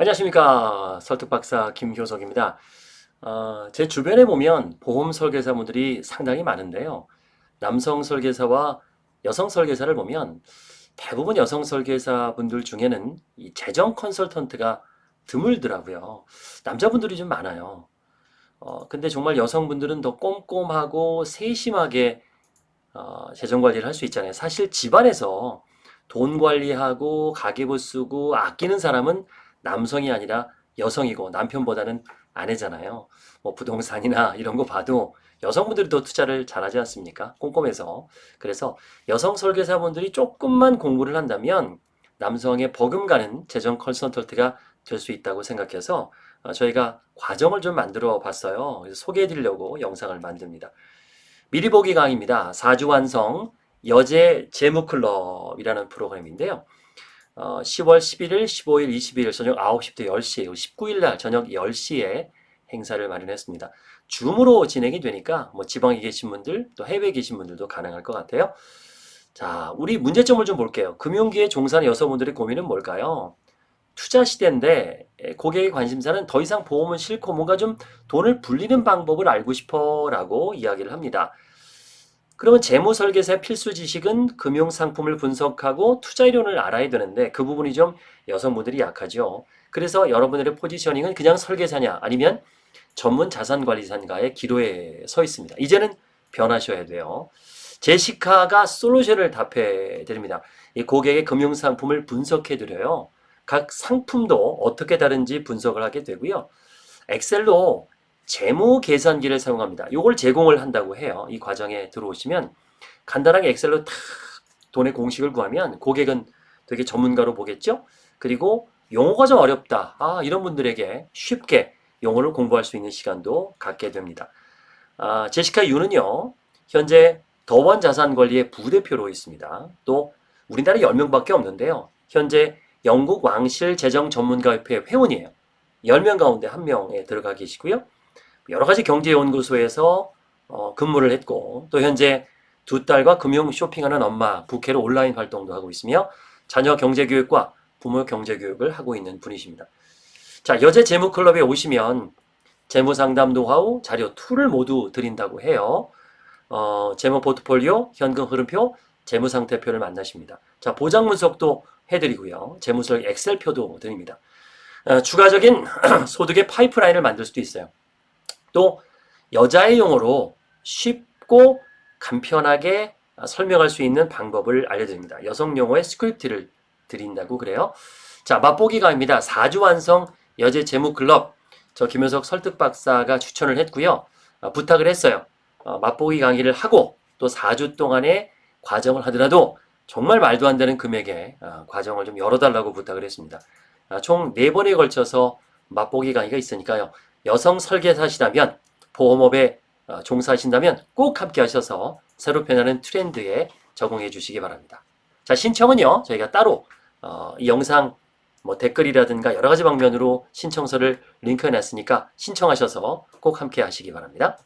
안녕하십니까. 설득박사 김효석입니다. 어, 제 주변에 보면 보험 설계사분들이 상당히 많은데요. 남성 설계사와 여성 설계사를 보면 대부분 여성 설계사분들 중에는 이 재정 컨설턴트가 드물더라고요. 남자분들이 좀 많아요. 어, 근데 정말 여성분들은 더 꼼꼼하고 세심하게 어, 재정관리를 할 수 있잖아요. 사실 집안에서 돈 관리하고 가계부 쓰고 아끼는 사람은 남성이 아니라 여성이고 남편보다는 아내잖아요. 뭐 부동산이나 이런 거 봐도 여성분들이 더 투자를 잘하지 않습니까? 꼼꼼해서. 그래서 여성 설계사분들이 조금만 공부를 한다면 남성의 버금가는 재정 컨설턴트가 될 수 있다고 생각해서 어, 저희가 과정을 좀 만들어 봤어요. 소개해 드리려고 영상을 만듭니다. 미리 보기 강의입니다. 4주 완성 여제 재무클럽이라는 프로그램인데요. 어, 10월 11일, 15일, 22일 저녁 9시부터 10시, 19일 날 저녁 10시에 행사를 마련했습니다. 줌으로 진행이 되니까 뭐 지방에 계신 분들 또 해외에 계신 분들도 가능할 것 같아요. 자, 우리 문제점을 좀 볼게요. 금융기에 종사하는 여성분들의 고민은 뭘까요? 투자 시대인데 고객의 관심사는 더 이상 보험은 싫고 뭔가 좀 돈을 불리는 방법을 알고 싶어 라고 이야기를 합니다. 그러면 재무설계사의 필수 지식은 금융상품을 분석하고 투자이론을 알아야 되는데 그 부분이 좀 여성분들이 약하죠. 그래서 여러분들의 포지셔닝은 그냥 설계사냐 아니면 전문 자산관리사인가의 기로에 서 있습니다. 이제는 변하셔야 돼요. 제시카가 솔루션을 답해 드립니다. 이 고객의 금융상품을 분석해 드려요. 각 상품도 어떻게 다른지 분석을 하게 되고요. 엑셀로 재무 계산기를 사용합니다. 이걸 제공을 한다고 해요. 이 과정에 들어오시면 간단하게 엑셀로 탁 돈의 공식을 구하면 고객은 되게 전문가로 보겠죠? 그리고 용어가 좀 어렵다. 아, 이런 분들에게 쉽게 용어를 공부할 수 있는 시간도 갖게 됩니다. 아, 제시카 유는요. 현재 더원 자산관리의 부대표로 있습니다. 또 우리나라 10명밖에 없는데요. 현재 영국 왕실 재정 전문가협회 회원이에요. 10명 가운데 1명에 들어가 계시고요. 여러 가지 경제연구소에서 어, 근무를 했고 또 현재 두 딸과 금융 쇼핑하는 엄마 부캐로 온라인 활동도 하고 있으며 자녀 경제교육과 부모 경제교육을 하고 있는 분이십니다. 자 여제 재무클럽에 오시면 재무상담 노하우, 자료 툴을 모두 드린다고 해요. 어, 재무 포트폴리오, 현금 흐름표, 재무상태표를 만나십니다. 자 보장 분석도 해드리고요. 재무설 엑셀표도 드립니다. 어, 추가적인 소득의 파이프라인을 만들 수도 있어요. 또 여자의 용어로 쉽고 간편하게 설명할 수 있는 방법을 알려드립니다. 여성 용어의 스크립트를 드린다고 그래요. 자, 맛보기 강의입니다. 4주 완성 여제 재무 클럽 저 김효석 설득 박사가 추천을 했고요. 어, 부탁을 했어요. 어, 맛보기 강의를 하고 또 4주 동안의 과정을 하더라도 정말 말도 안 되는 금액의 어, 과정을 좀 열어달라고 부탁을 했습니다. 아, 총 4번에 걸쳐서 맛보기 강의가 있으니까요. 여성 설계사시라면 보험업에 어, 종사하신다면 꼭 함께 하셔서 새로 변하는 트렌드에 적응해 주시기 바랍니다. 자 신청은요 저희가 따로 어, 이 영상 뭐 댓글이라든가 여러 가지 방면으로 신청서를 링크해 놨으니까 신청하셔서 꼭 함께 하시기 바랍니다.